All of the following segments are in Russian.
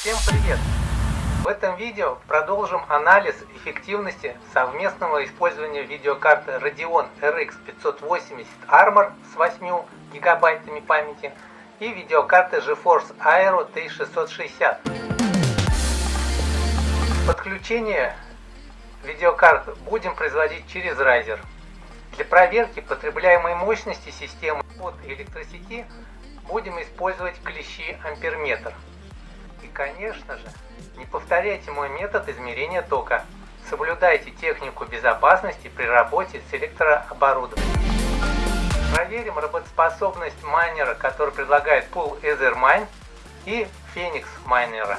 Всем привет! В этом видео продолжим анализ эффективности совместного использования видеокарты Radeon RX 580 Armor с 8 гигабайтами памяти и видеокарты GeForce Aero T660. Подключение видеокарт будем производить через Riser. Для проверки потребляемой мощности системы от электросети будем использовать клещи амперметр. Конечно же, не повторяйте мой метод измерения тока. Соблюдайте технику безопасности при работе с электрооборудованием. Проверим работоспособность майнера, который предлагает Pool Ethermine и Phoenix майнера.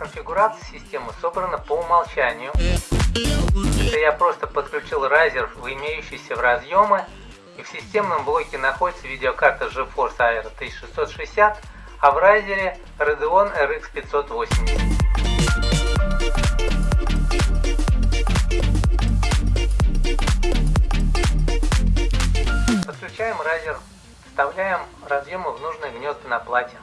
Конфигурация системы собрана по умолчанию. Это я просто подключил Riser в имеющиеся в разъемы, и в системном блоке находится видеокарта GeForce Aero 1660, а в Riser Radeon RX 580. Подключаем Riser, вставляем разъемы в нужные гнезда на плате.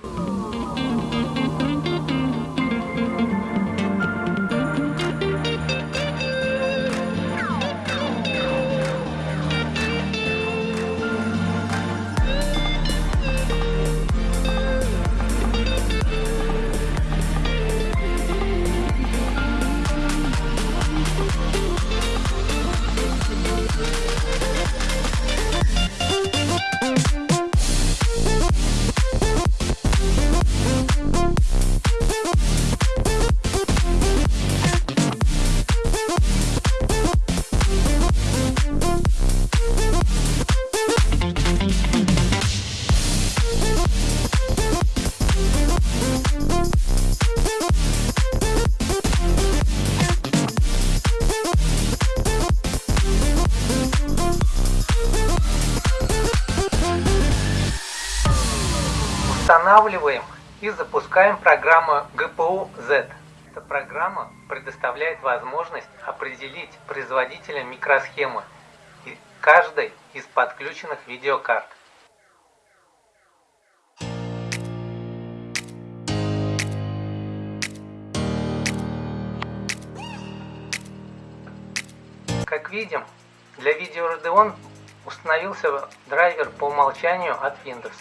Устанавливаем и запускаем программу GPU-Z. Эта программа предоставляет возможность определить производителя микросхемы каждой из подключенных видеокарт. Как видим, для видео Radeon установился драйвер по умолчанию от Windows.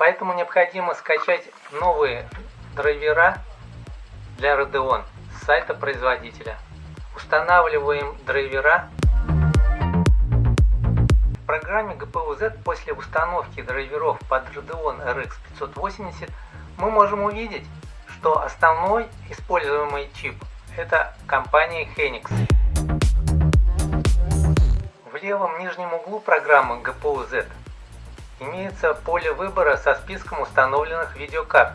Поэтому необходимо скачать новые драйвера для Radeon с сайта производителя. Устанавливаем драйвера. В программе GPU-Z после установки драйверов под Radeon RX 580 мы можем увидеть, что основной используемый чип это компания Hynix. В левом нижнем углу программы GPU-Z имеется поле выбора со списком установленных видеокарт.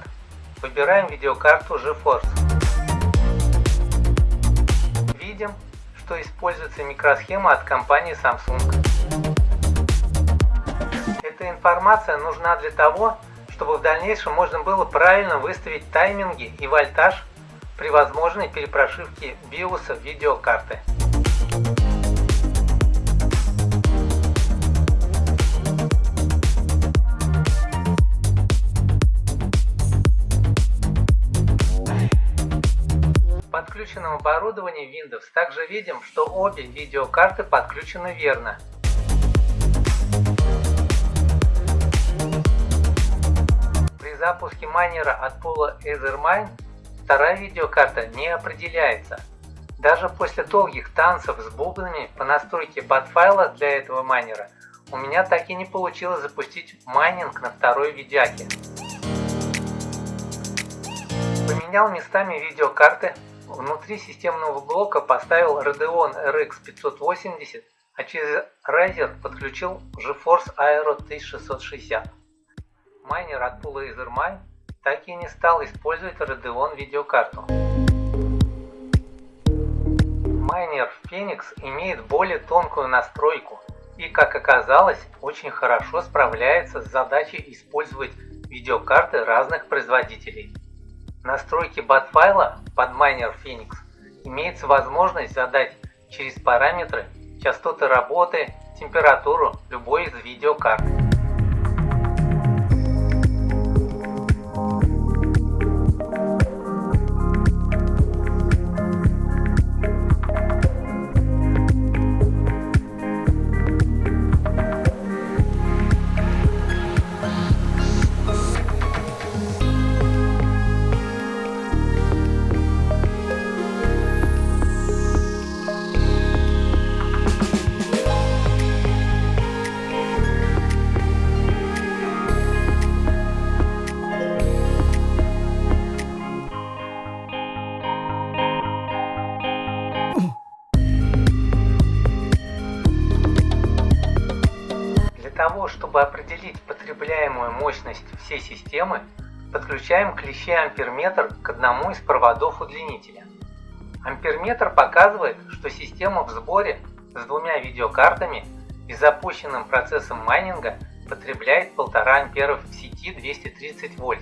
Выбираем видеокарту GeForce. Видим, что используется микросхема от компании Samsung. Эта информация нужна для того, чтобы в дальнейшем можно было правильно выставить тайминги и вольтаж при возможной перепрошивке биоса видеокарты. Подключенном оборудовании Windows также видим, что обе видеокарты подключены верно. При запуске майнера от пула Ethermine вторая видеокарта не определяется. Даже после долгих танцев с бубнами по настройке подфайла для этого майнера у меня так и не получилось запустить майнинг на второй видяке. Поменял местами видеокарты Внутри системного блока поставил Radeon RX 580 а через Riser подключил GeForce Aero 1660. Майнер от пула Ethermine так и не стал использовать Radeon видеокарту. Майнер Phoenix имеет более тонкую настройку и, как оказалось, очень хорошо справляется с задачей использовать видеокарты разных производителей. Настройке BAT-файла под Miner Phoenix имеется возможность задать через параметры частоты работы, температуру любой из видеокарт. Того, чтобы определить потребляемую мощность всей системы, подключаем клещи амперметр к одному из проводов удлинителя. Амперметр показывает, что система в сборе с двумя видеокартами и запущенным процессом майнинга потребляет 1,5 амперов в сети 230 вольт.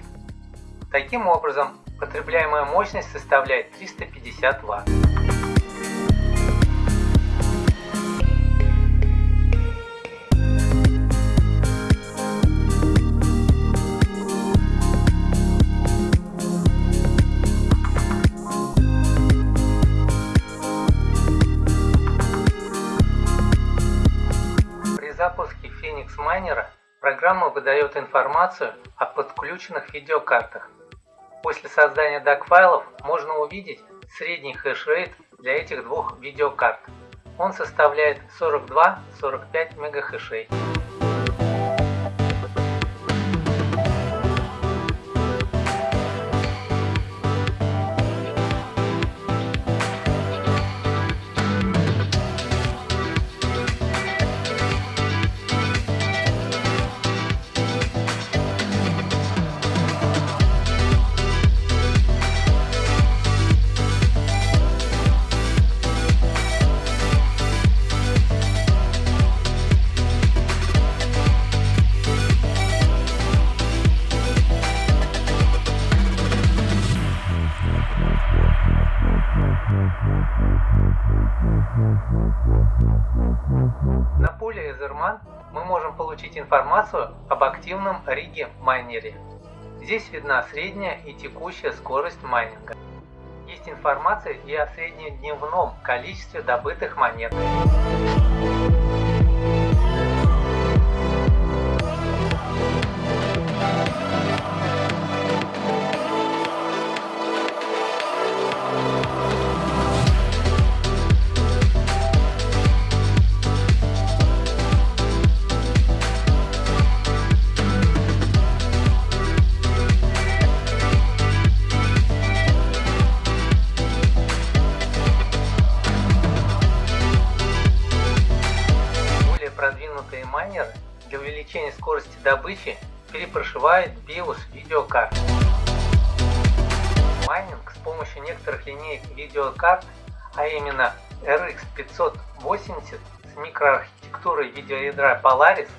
Таким образом, потребляемая мощность составляет 350 Вт. Phoenix Miner программа выдает информацию о подключенных видеокартах. После создания DAG-файлов можно увидеть средний хэшрейт для этих двух видеокарт. Он составляет 42-45 мегахэшей. На поле Etherman мы можем получить информацию об активном риге майнере. Здесь видна средняя и текущая скорость майнинга. Есть информация и о среднедневном количестве добытых монет. Добычи перепрошивают BIOS видеокарт. Майнинг с помощью некоторых линеек видеокарт, а именно RX 580 с микроархитектурой видеоядра Polaris,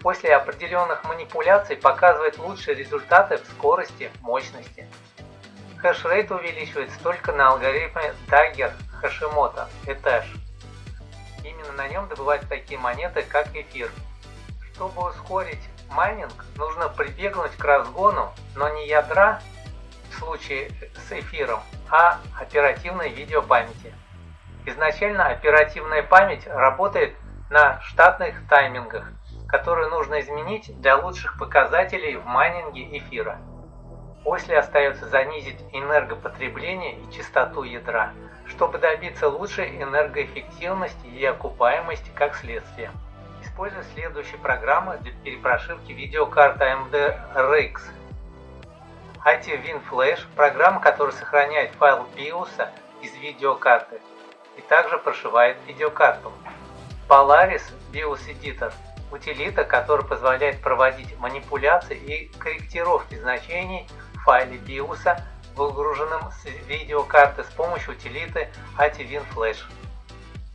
после определенных манипуляций показывает лучшие результаты в скорости, мощности. Хэшрейт увеличивается только на алгоритме Dagger Hashimoto Ethash. Именно на нем добывают такие монеты, как эфир. Чтобы ускорить майнинг, нужно прибегнуть к разгону, но не ядра в случае с эфиром, а оперативной видеопамяти. Изначально оперативная память работает на штатных таймингах, которые нужно изменить для лучших показателей в майнинге эфира. После остается занизить энергопотребление и частоту ядра, чтобы добиться лучшей энергоэффективности и окупаемости как следствие. Используя следующие программы для перепрошивки видеокарты AMD RX. IT WinFlash – программа, которая сохраняет файл BIOS из видеокарты и также прошивает видеокарту. Polaris BIOS Editor – утилита, которая позволяет проводить манипуляции и корректировки значений в файле BIOS, выгруженном с видеокарты с помощью утилиты ATWin Flash.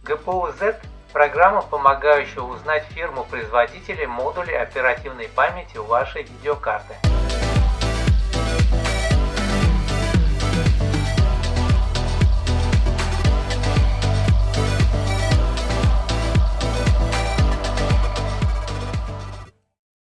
GPU-Z – программа, помогающая узнать фирму производителя модулей оперативной памяти вашей видеокарты.